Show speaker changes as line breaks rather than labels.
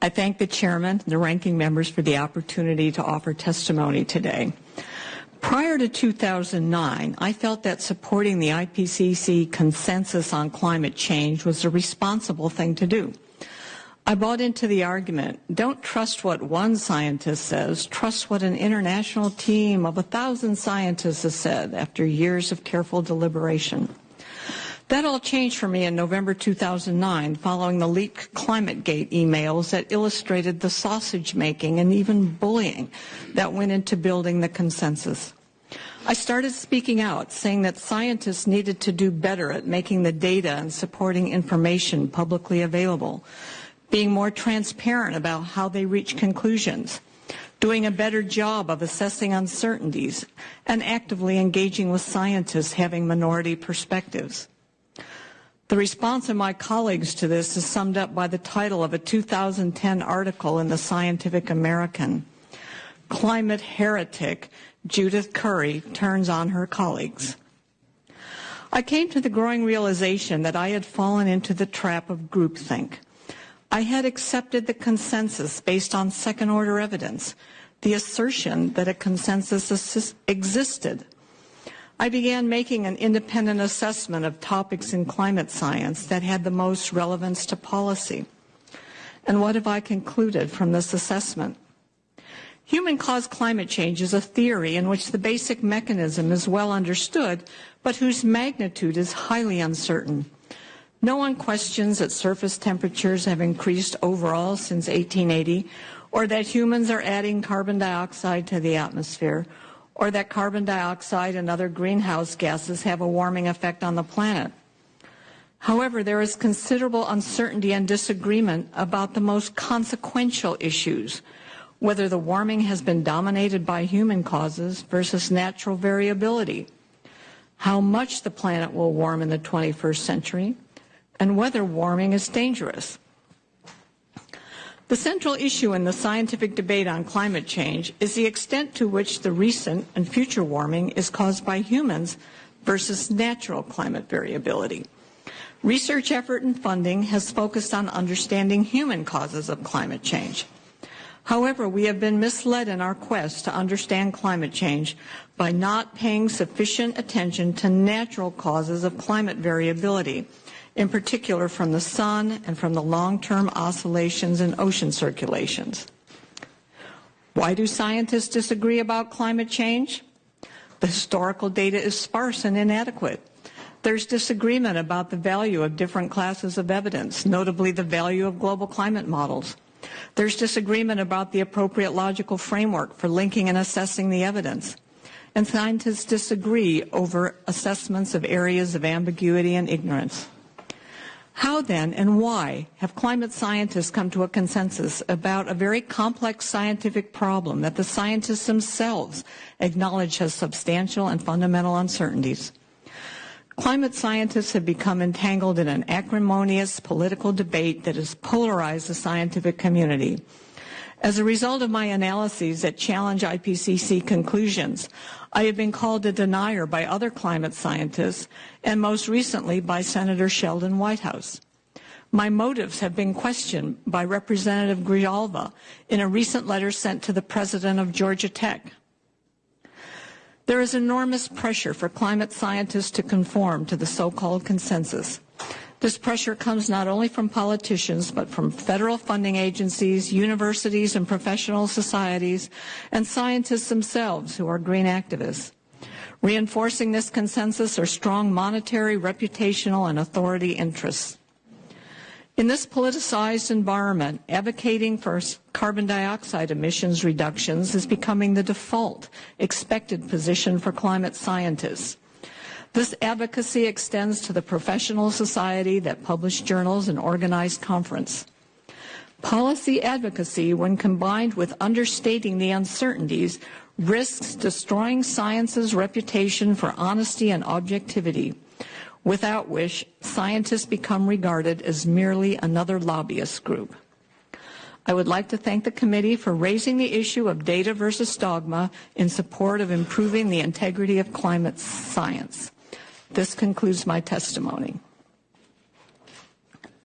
I thank the chairman and the ranking members for the opportunity to offer testimony today. Prior to 2009, I felt that supporting the IPCC consensus on climate change was a responsible thing to do. I bought into the argument, don't trust what one scientist says, trust what an international team of a thousand scientists has said after years of careful deliberation. That all changed for me in November 2009 following the leaked ClimateGate emails that illustrated the sausage making and even bullying that went into building the consensus. I started speaking out, saying that scientists needed to do better at making the data and supporting information publicly available, being more transparent about how they reach conclusions, doing a better job of assessing uncertainties, and actively engaging with scientists having minority perspectives. The response of my colleagues to this is summed up by the title of a 2010 article in the Scientific American. Climate heretic Judith Curry turns on her colleagues. I came to the growing realization that I had fallen into the trap of groupthink. I had accepted the consensus based on second order evidence, the assertion that a consensus existed I began making an independent assessment of topics in climate science that had the most relevance to policy. And what have I concluded from this assessment? Human-caused climate change is a theory in which the basic mechanism is well understood, but whose magnitude is highly uncertain. No one questions that surface temperatures have increased overall since 1880, or that humans are adding carbon dioxide to the atmosphere, or that carbon dioxide and other greenhouse gases have a warming effect on the planet. However, there is considerable uncertainty and disagreement about the most consequential issues, whether the warming has been dominated by human causes versus natural variability, how much the planet will warm in the 21st century, and whether warming is dangerous. The central issue in the scientific debate on climate change is the extent to which the recent and future warming is caused by humans versus natural climate variability. Research effort and funding has focused on understanding human causes of climate change. However, we have been misled in our quest to understand climate change by not paying sufficient attention to natural causes of climate variability in particular from the sun and from the long-term oscillations in ocean circulations. Why do scientists disagree about climate change? The historical data is sparse and inadequate. There's disagreement about the value of different classes of evidence, notably the value of global climate models. There's disagreement about the appropriate logical framework for linking and assessing the evidence. And scientists disagree over assessments of areas of ambiguity and ignorance. How then and why have climate scientists come to a consensus about a very complex scientific problem that the scientists themselves acknowledge has substantial and fundamental uncertainties? Climate scientists have become entangled in an acrimonious political debate that has polarized the scientific community. As a result of my analyses that challenge IPCC conclusions, I have been called a denier by other climate scientists and most recently by Senator Sheldon Whitehouse. My motives have been questioned by Representative Grijalva in a recent letter sent to the president of Georgia Tech. There is enormous pressure for climate scientists to conform to the so-called consensus. This pressure comes not only from politicians, but from federal funding agencies, universities and professional societies, and scientists themselves who are green activists. Reinforcing this consensus are strong monetary, reputational, and authority interests. In this politicized environment, advocating for carbon dioxide emissions reductions is becoming the default expected position for climate scientists. This advocacy extends to the professional society that publish journals and organize conference. Policy advocacy, when combined with understating the uncertainties, risks destroying science's reputation for honesty and objectivity, without which scientists become regarded as merely another lobbyist group. I would like to thank the committee for raising the issue of data versus dogma in support of improving the integrity of climate science. This concludes my testimony.